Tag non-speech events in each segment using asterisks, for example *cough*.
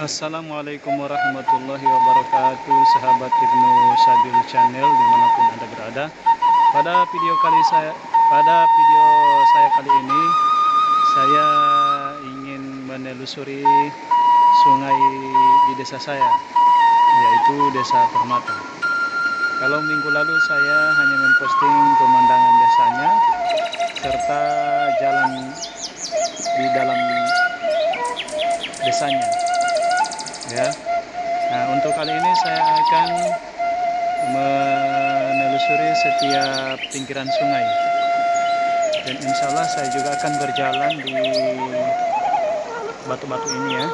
Assalamualaikum warahmatullahi wabarakatuh Sahabat Ibnu Sabil Channel di mana pun anda berada. Pada video kali saya pada video saya kali ini Saya ingin menelusuri sungai di desa saya Yaitu desa Permata. Kalau minggu lalu saya hanya memposting pemandangan desanya Serta jalan di dalam desanya ya. Nah untuk kali ini saya akan menelusuri setiap pinggiran sungai. Dan insya Allah saya juga akan berjalan di batu-batu ini ya.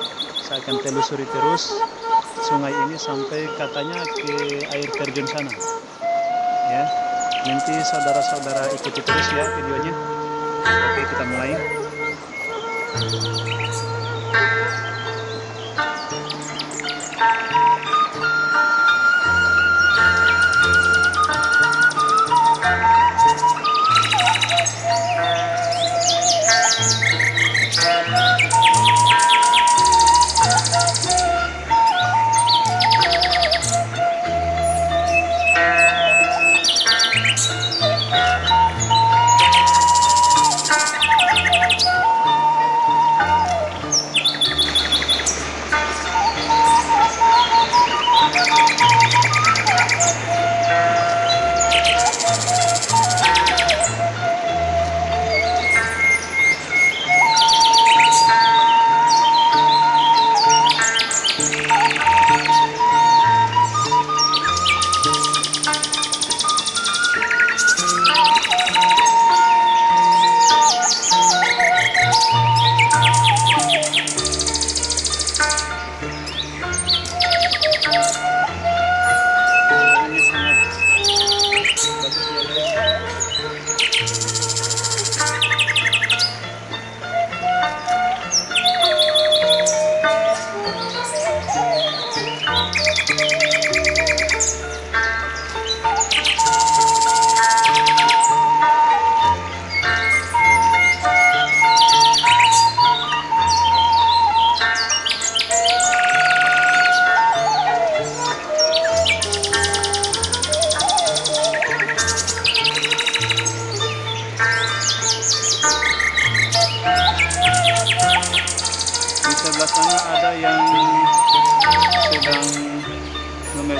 Saya akan telusuri terus sungai ini sampai katanya ke air terjun sana. Ya nanti saudara-saudara ikuti terus ya videonya. Oke kita mulai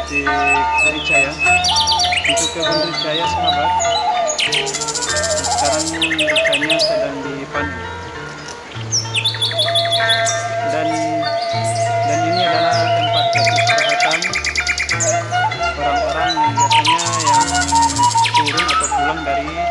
memetik rica ya untuk kebun rica ya sahabat sekarang ricanya sedang dipanen dan dan ini adalah tempat kesehatan orang-orang yang biasanya yang turun atau pulang dari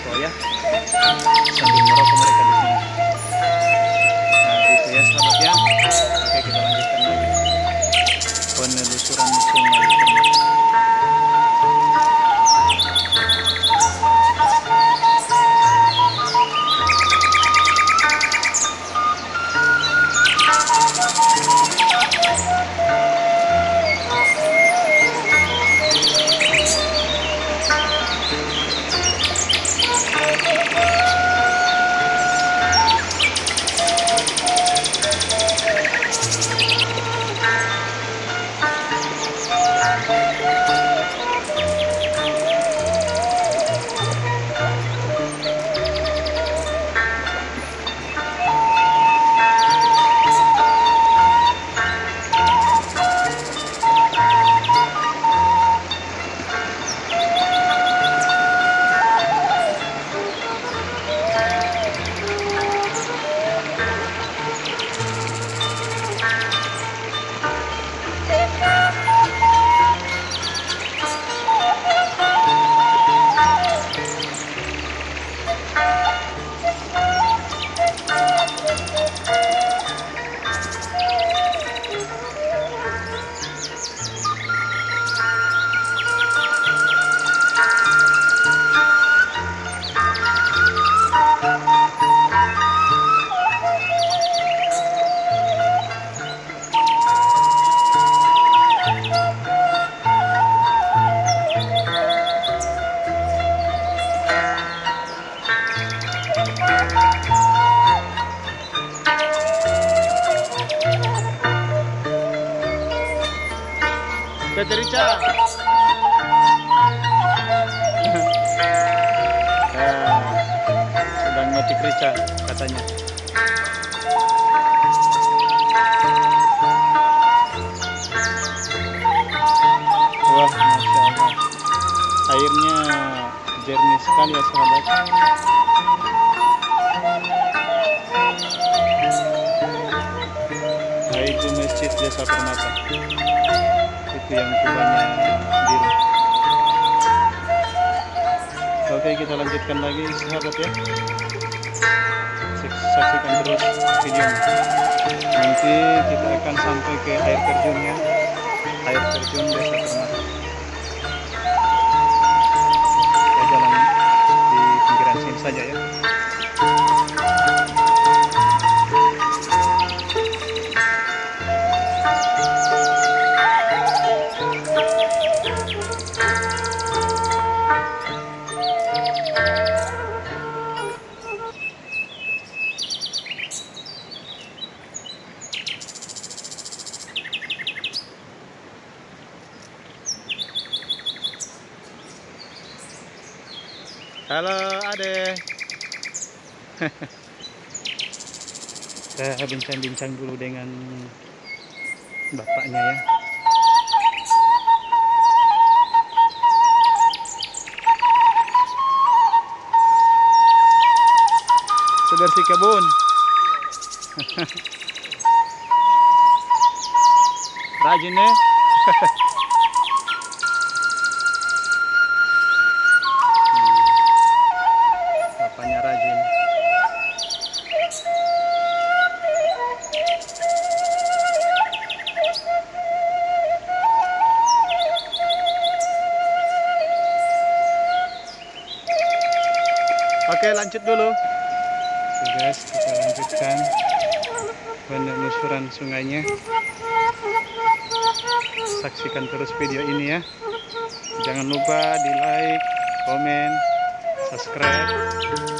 merokok ya sambil merokok mereka sekali ya sahabat. Nah, itu masjid desa permata. Itu yang kubahnya biru oke kita lanjutkan lagi sahabat ya. Saksikan terus videonya nanti kita akan sampai ke air terjunnya air terjun desa permata saja ya. Halo Ade. Saya *laughs* bincang-bincang dulu dengan bapaknya ya. Sebersih kebun. *laughs* Rajin ya. Oke lanjut dulu. Oke guys kita lanjutkan penelusuran sungainya. Saksikan terus video ini ya. Jangan lupa di like, komen, subscribe,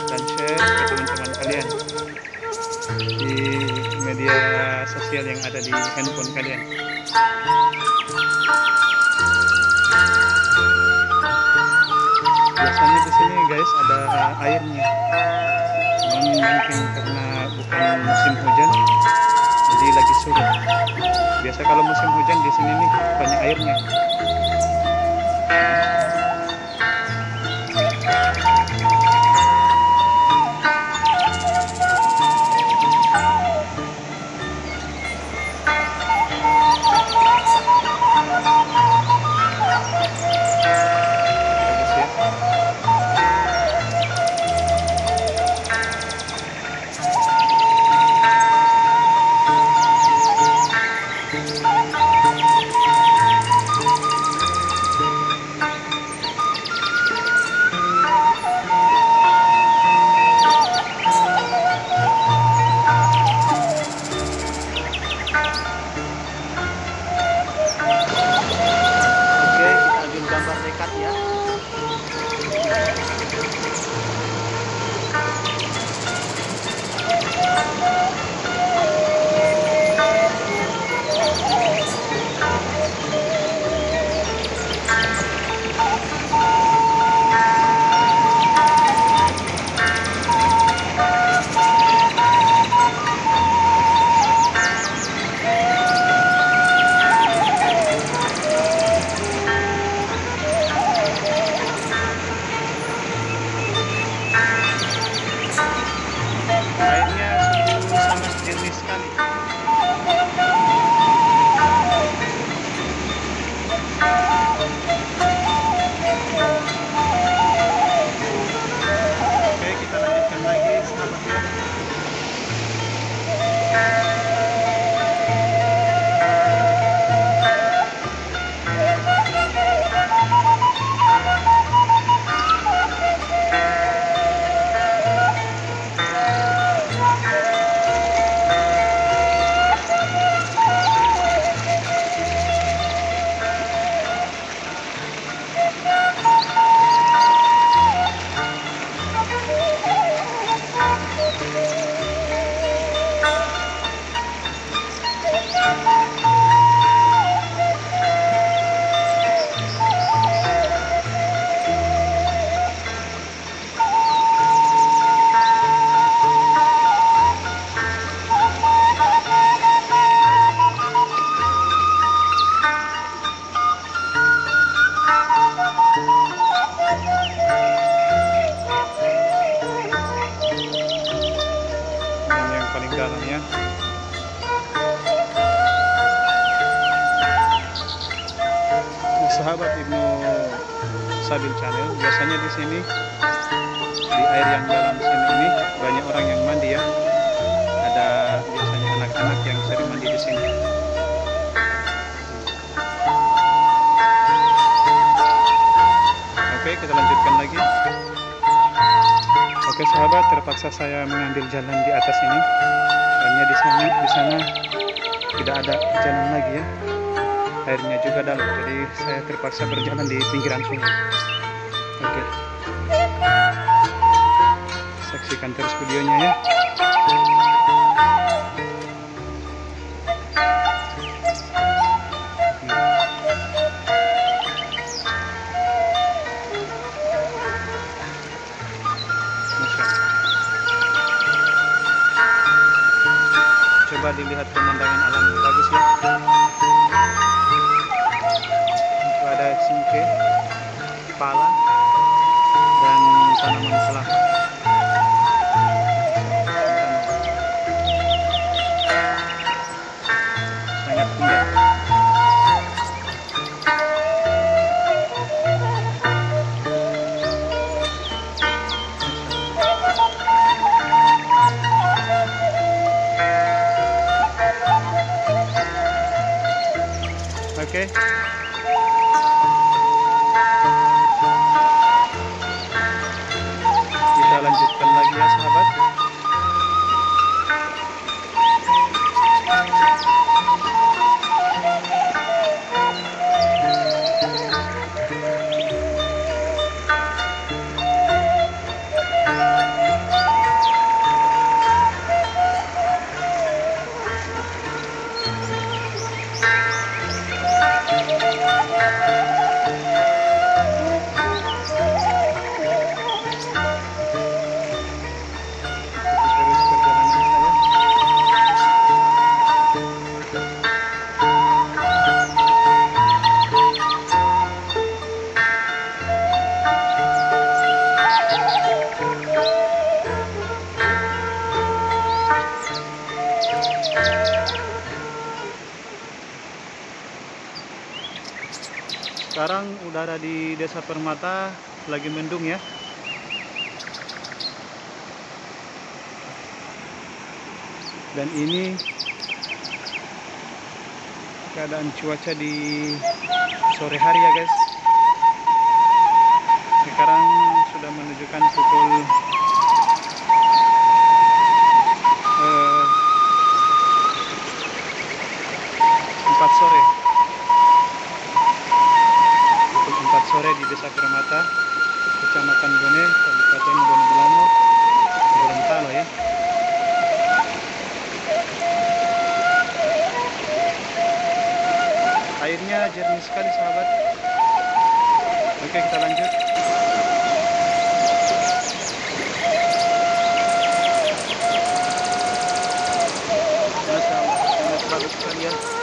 dan share ke teman-teman kalian di media sosial yang ada di handphone kalian. Guys ada airnya, cuman mungkin karena bukan musim hujan, jadi lagi surut. Biasa kalau musim hujan di sini nih banyak airnya. Sahabat terpaksa saya mengambil jalan di atas ini. Hanya di sana di sana. Tidak ada jalan lagi ya. Airnya juga dalam jadi saya terpaksa berjalan di pinggiran sungai. Oke. Saksikan terus videonya ya coba dilihat pemandangan alam. Bagus ya? Itu ada singke pala dan tanaman kelapa Permata lagi mendung ya. Dan ini keadaan cuaca di sore hari ya guys. Sekarang sudah menunjukkan pukul 4 sore di Desa Permata, Kecamatan Bone, Kabupaten Bone Belano, Gorontalo ya. Airnya jernih sekali sahabat. Oke kita lanjut. Masya Allah, sangat bagus sekali ya.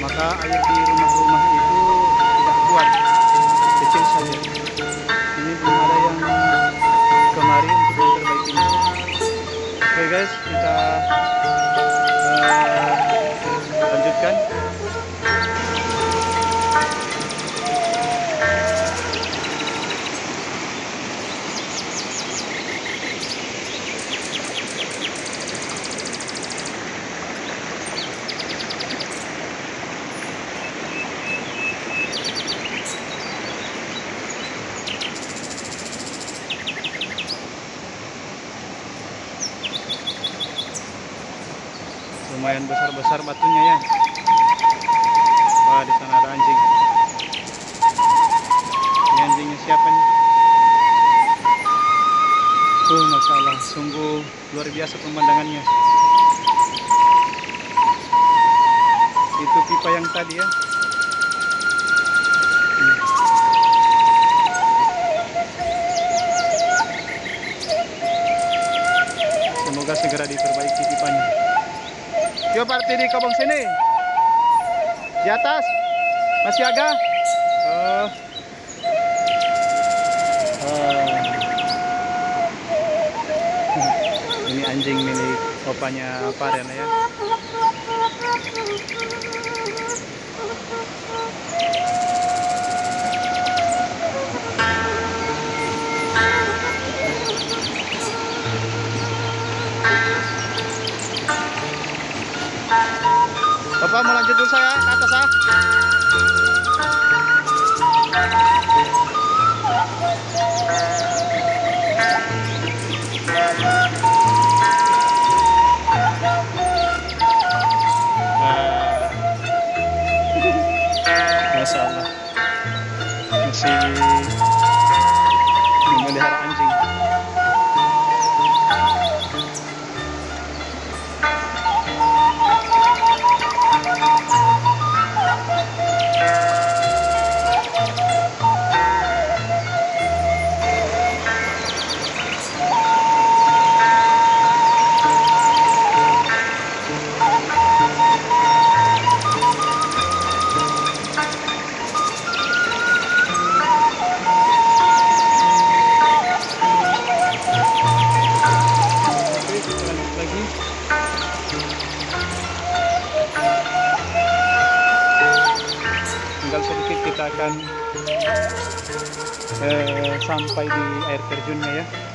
Maka air di rumah-rumah itu tidak kuat, kecil saja. Ini belum ada yang kemari untuk memperbaikinya. Oke guys, kita eh, lanjutkan. Lumayan besar-besar batunya ya. Wah di sana ada anjing. Ini anjingnya siapa nih? Uh masya Allah sungguh luar biasa pemandangannya. Itu pipa yang tadi ya. Semoga segera diperbaiki pipanya Yuk party di kobong sini. Di atas. Masih agak. Oh. Oh. Ini anjing milik opanya Paren ya. Terjunnya ya.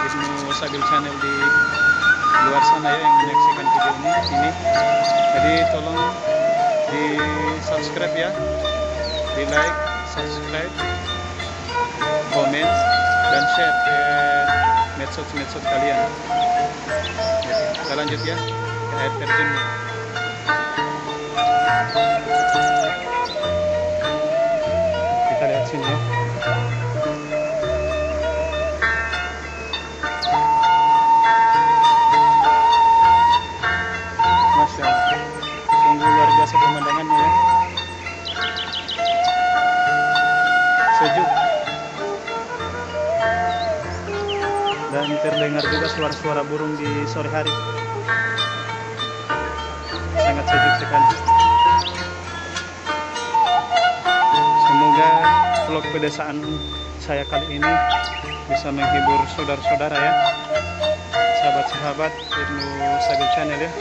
Ibnu Sabil Channel di luar sana ya yang menyaksikan video ini ini. Jadi tolong di subscribe ya di like subscribe komen dan share ke medsos-medsos kalian. Kita lanjut ya ke air terjunnya dan terdengar juga suara-suara burung di sore hari. Sangat sejuk sekali. Semoga vlog pedesaan saya kali ini bisa menghibur saudara-saudara ya. Sahabat-sahabat Ibnu Sabil Channel ya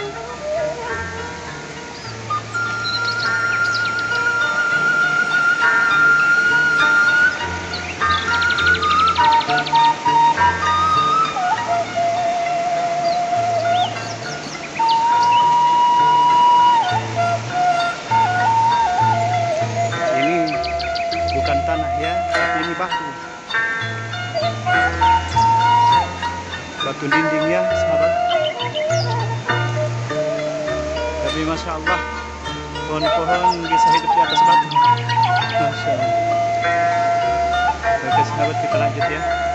batu dinding ya sahabat. Tapi masya Allah pohon-pohon bisa hidup di atas batu. Masya Allah. Oke sahabat kita lanjut ya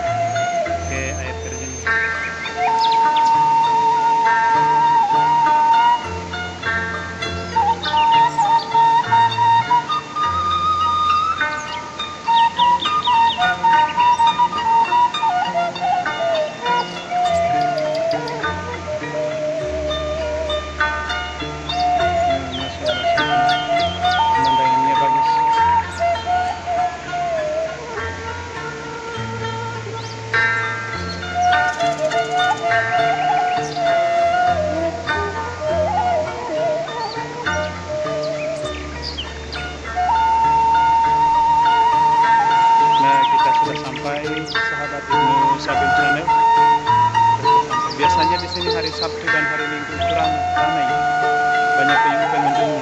banyak pengunjung pengunjungnya.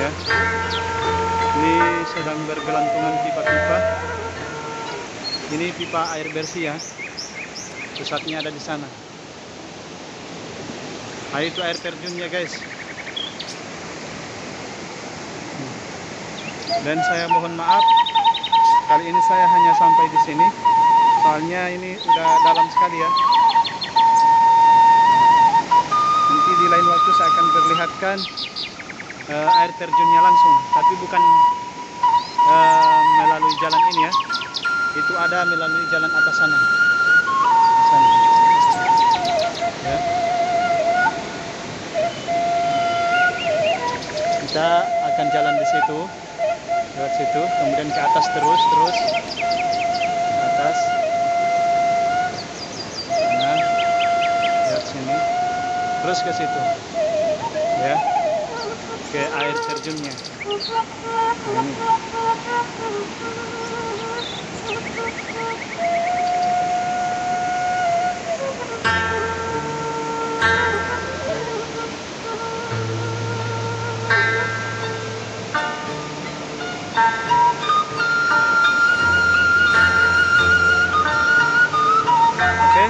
Ya, ini sedang bergelantungan pipa-pipa. Ini pipa air bersih ya. Pusatnya ada di sana. Nah, itu air terjunnya guys. Dan saya mohon maaf Kali ini saya hanya sampai di sini, soalnya ini udah dalam sekali ya. Di lain waktu saya akan perlihatkan eh, air terjunnya langsung, tapi bukan eh, melalui jalan ini ya. Itu ada melalui jalan atas sana. Sana. Ya. Kita akan jalan di situ lewat situ kemudian ke atas terus terus ke atas terus ke situ. Ya. Ke air terjunnya. Nah, ini Oke,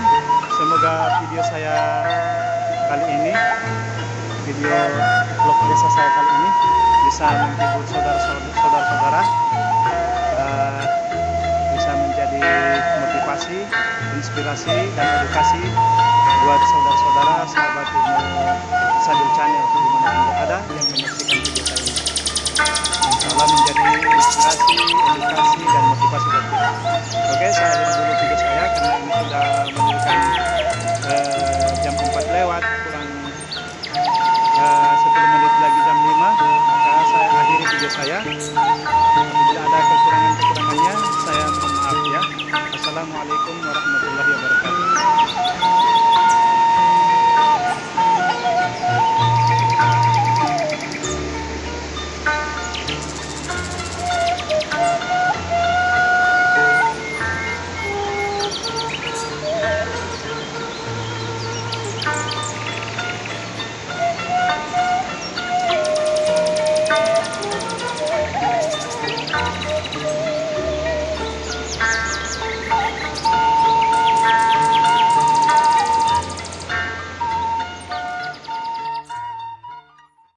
semoga video saya kali ini, video vlog desa saya kali ini bisa menghibur saudara-saudara, eh, bisa menjadi motivasi, inspirasi dan edukasi buat saudara-saudara sahabat Ibnu Sadil Channel di mana pun berada yang menyaksikan video saya ini. Insya Allah menjadi inspirasi, edukasi